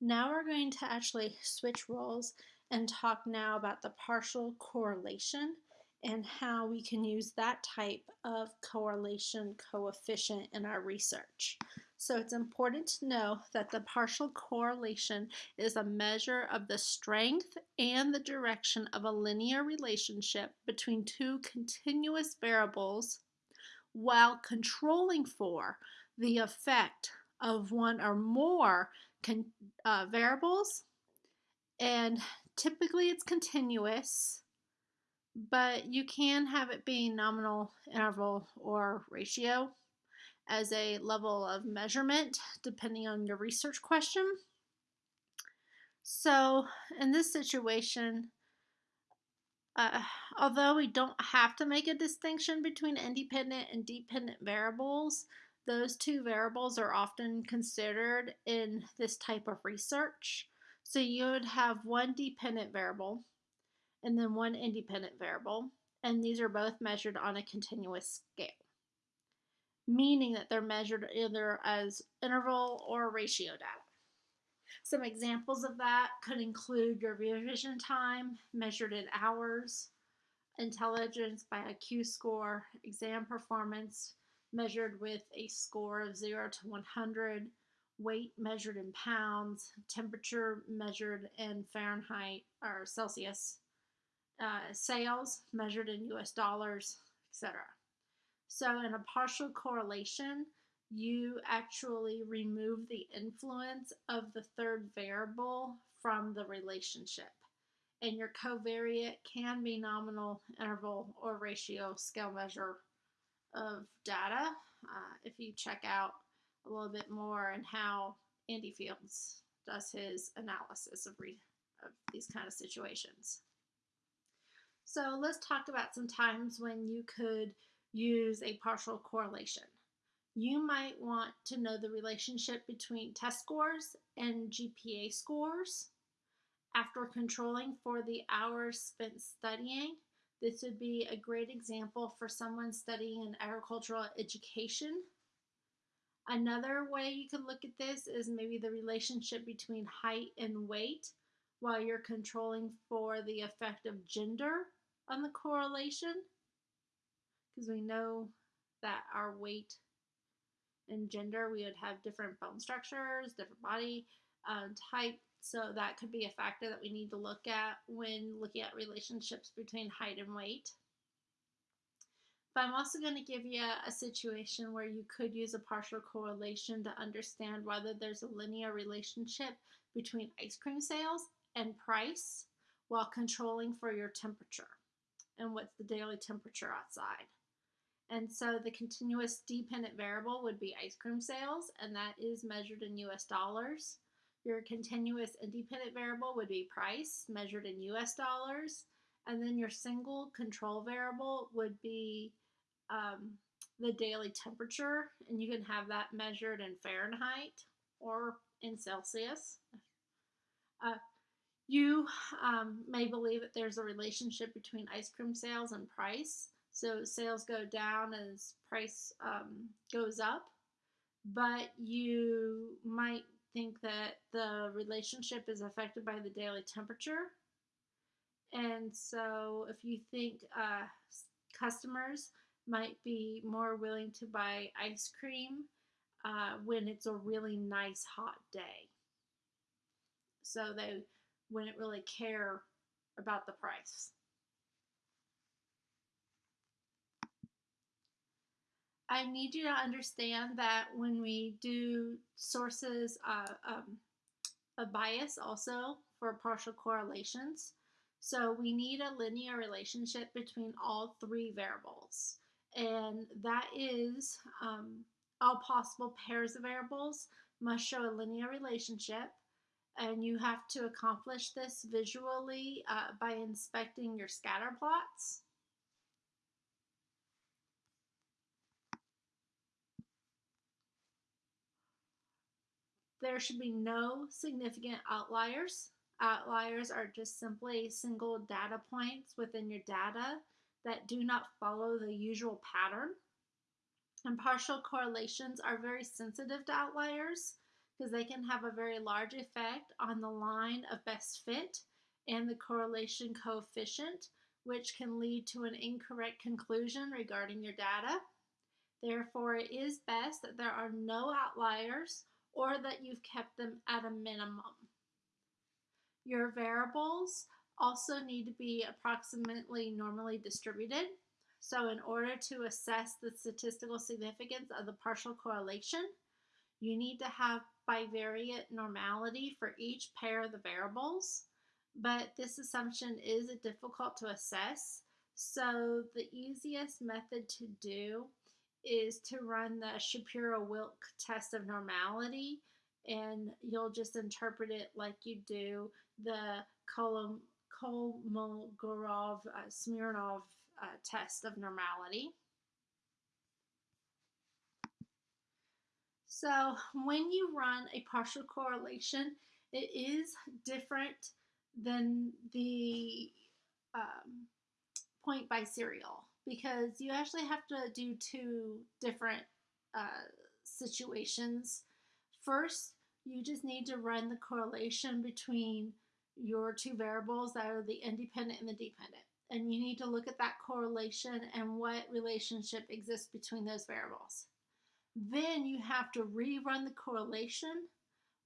Now we're going to actually switch roles and talk now about the partial correlation and how we can use that type of correlation coefficient in our research. So it's important to know that the partial correlation is a measure of the strength and the direction of a linear relationship between two continuous variables while controlling for the effect of one or more uh, variables. And typically it's continuous, but you can have it be nominal, interval, or ratio as a level of measurement depending on your research question. So in this situation, uh, although we don't have to make a distinction between independent and dependent variables, those two variables are often considered in this type of research. So you would have one dependent variable and then one independent variable, and these are both measured on a continuous scale, meaning that they're measured either as interval or ratio data. Some examples of that could include your revision time measured in hours, intelligence by IQ score, exam performance measured with a score of 0 to 100, weight measured in pounds, temperature measured in Fahrenheit or Celsius, uh, sales measured in US dollars, etc. So, in a partial correlation, you actually remove the influence of the third variable from the relationship. And your covariate can be nominal, interval, or ratio scale measure of data uh, if you check out a little bit more and how Andy Fields does his analysis of, of these kind of situations. So let's talk about some times when you could use a partial correlation. You might want to know the relationship between test scores and GPA scores. After controlling for the hours spent studying, this would be a great example for someone studying in agricultural education. Another way you could look at this is maybe the relationship between height and weight while you're controlling for the effect of gender on the correlation. Because we know that our weight and gender, we would have different bone structures, different body um, type, so that could be a factor that we need to look at when looking at relationships between height and weight. But I'm also going to give you a situation where you could use a partial correlation to understand whether there's a linear relationship between ice cream sales and price while controlling for your temperature and what's the daily temperature outside. And so the continuous dependent variable would be ice cream sales, and that is measured in US dollars. Your continuous independent variable would be price measured in US dollars. And then your single control variable would be um, the daily temperature. And you can have that measured in Fahrenheit or in Celsius. Uh, you um, may believe that there's a relationship between ice cream sales and price. So sales go down as price um, goes up. But you might think that the relationship is affected by the daily temperature. And so, if you think uh, customers might be more willing to buy ice cream uh, when it's a really nice hot day, so they wouldn't really care about the price. I need you to understand that when we do sources uh, um, a bias also for partial correlations. So we need a linear relationship between all three variables. And that is um, all possible pairs of variables must show a linear relationship. And you have to accomplish this visually uh, by inspecting your scatter plots. There should be no significant outliers. Outliers are just simply single data points within your data that do not follow the usual pattern. And partial correlations are very sensitive to outliers because they can have a very large effect on the line of best fit and the correlation coefficient, which can lead to an incorrect conclusion regarding your data. Therefore, it is best that there are no outliers or that you've kept them at a minimum. Your variables also need to be approximately normally distributed. So in order to assess the statistical significance of the partial correlation, you need to have bivariate normality for each pair of the variables, but this assumption is difficult to assess. So the easiest method to do is to run the Shapiro-Wilk test of normality and you'll just interpret it like you do the Kolmogorov uh, Smirnov uh, test of normality. So when you run a partial correlation, it is different than the um, point biserial because you actually have to do two different uh, situations. First, you just need to run the correlation between your two variables that are the independent and the dependent. And you need to look at that correlation and what relationship exists between those variables. Then you have to rerun the correlation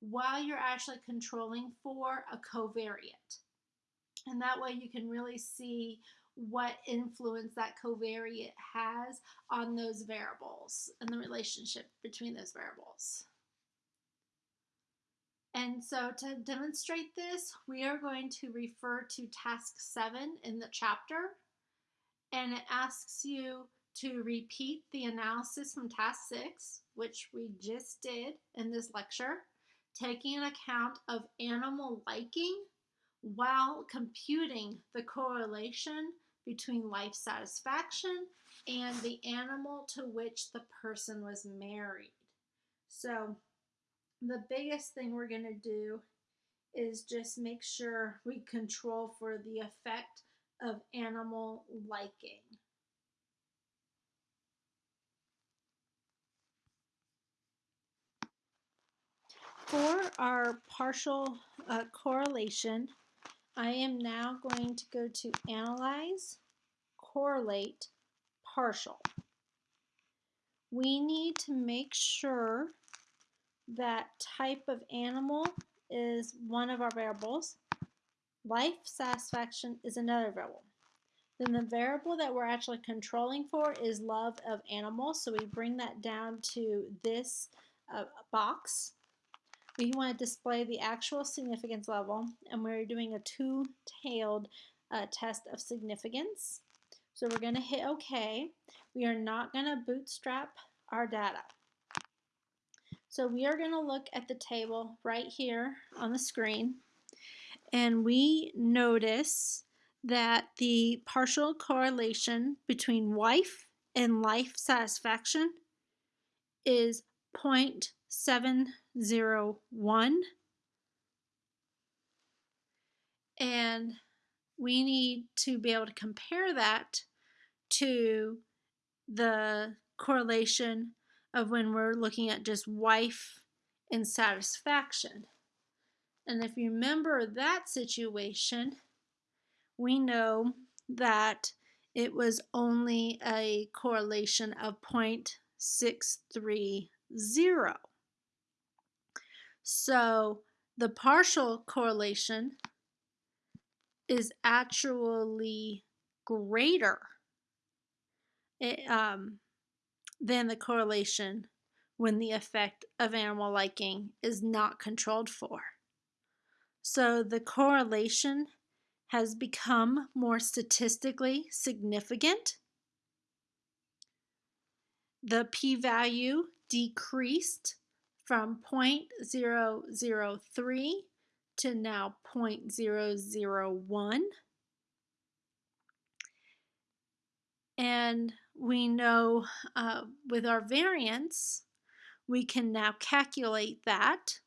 while you're actually controlling for a covariate. And that way you can really see what influence that covariate has on those variables and the relationship between those variables. And so to demonstrate this, we are going to refer to task seven in the chapter. And it asks you to repeat the analysis from task six, which we just did in this lecture, taking an account of animal liking while computing the correlation between life satisfaction and the animal to which the person was married. So the biggest thing we're going to do is just make sure we control for the effect of animal liking. For our partial uh, correlation, I am now going to go to Analyze, Correlate, Partial. We need to make sure that type of animal is one of our variables. Life satisfaction is another variable. Then the variable that we're actually controlling for is love of animals. So we bring that down to this uh, box. We want to display the actual significance level and we're doing a two-tailed uh, test of significance. So we're going to hit OK. We are not going to bootstrap our data. So we are going to look at the table right here on the screen and we notice that the partial correlation between wife and life satisfaction is 0.701 and we need to be able to compare that to the correlation of when we're looking at just wife and satisfaction. And if you remember that situation, we know that it was only a correlation of 0.630. So the partial correlation is actually greater. It, um, than the correlation when the effect of animal liking is not controlled for. So the correlation has become more statistically significant. The p-value decreased from 0.003 to now 0.001. And we know uh, with our variance, we can now calculate that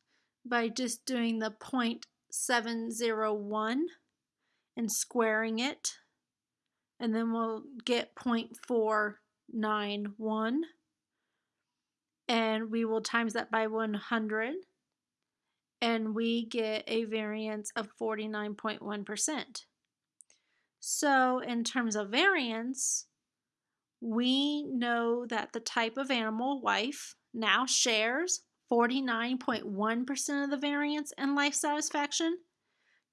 by just doing the 0.701 and squaring it. And then we'll get 0.491. And we will times that by 100 and we get a variance of 49.1%. So in terms of variance, we know that the type of animal, wife, now shares 49.1% of the variance in life satisfaction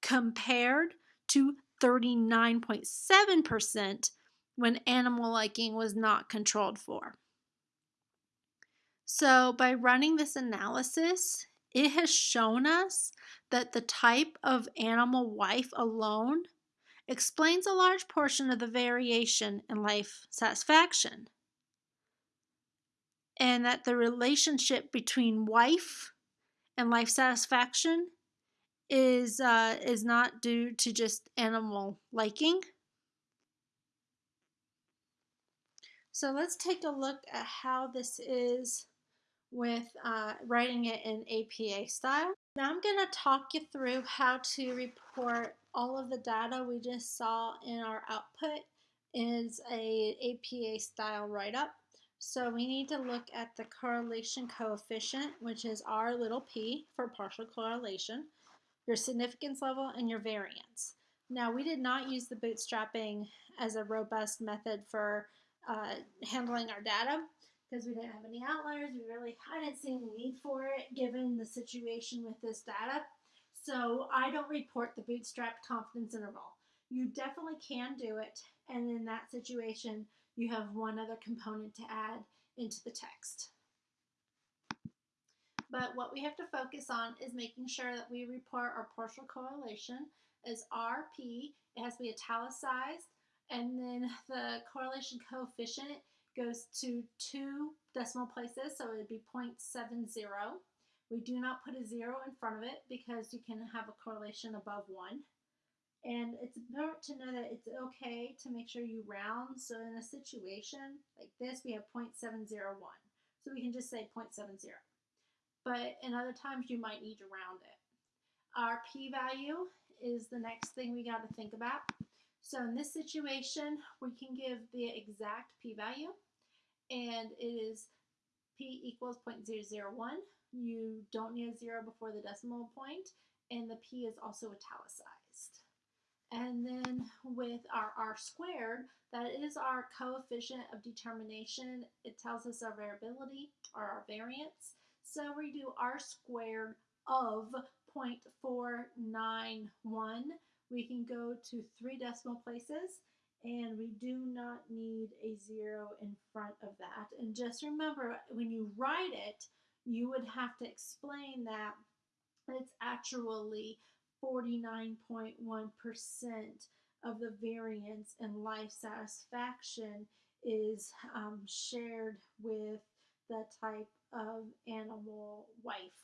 compared to 39.7% when animal liking was not controlled for. So by running this analysis, it has shown us that the type of animal wife alone explains a large portion of the variation in life satisfaction. And that the relationship between wife and life satisfaction is uh, is not due to just animal liking. So let's take a look at how this is with uh, writing it in APA style. Now I'm going to talk you through how to report all of the data we just saw in our output is a APA style write-up. So we need to look at the correlation coefficient, which is our little p for partial correlation, your significance level, and your variance. Now we did not use the bootstrapping as a robust method for uh, handling our data because we didn't have any outliers. We really I didn't see any need for it given the situation with this data. So I don't report the bootstrapped confidence interval. You definitely can do it, and in that situation, you have one other component to add into the text. But what we have to focus on is making sure that we report our partial correlation as RP. It has to be italicized, and then the correlation coefficient goes to two decimal places, so it would be 0.70. We do not put a zero in front of it because you can have a correlation above one. And it's important to know that it's okay to make sure you round. So in a situation like this, we have 0.701. So we can just say 0.70. But in other times, you might need to round it. Our p-value is the next thing we got to think about. So in this situation, we can give the exact p-value and it is p equals 0.001. You don't need a zero before the decimal point, and the p is also italicized. And then with our r squared, that is our coefficient of determination. It tells us our variability or our variance. So we do r squared of 0.491. We can go to three decimal places and we do not need a zero in front of that. And just remember, when you write it, you would have to explain that it's actually 49.1% of the variance in life satisfaction is um, shared with the type of animal wife.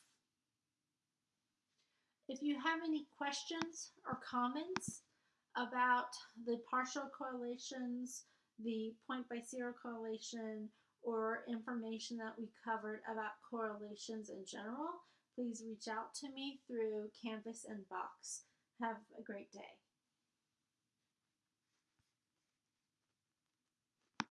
If you have any questions or comments, about the partial correlations, the point biserial correlation, or information that we covered about correlations in general, please reach out to me through Canvas and Box. Have a great day.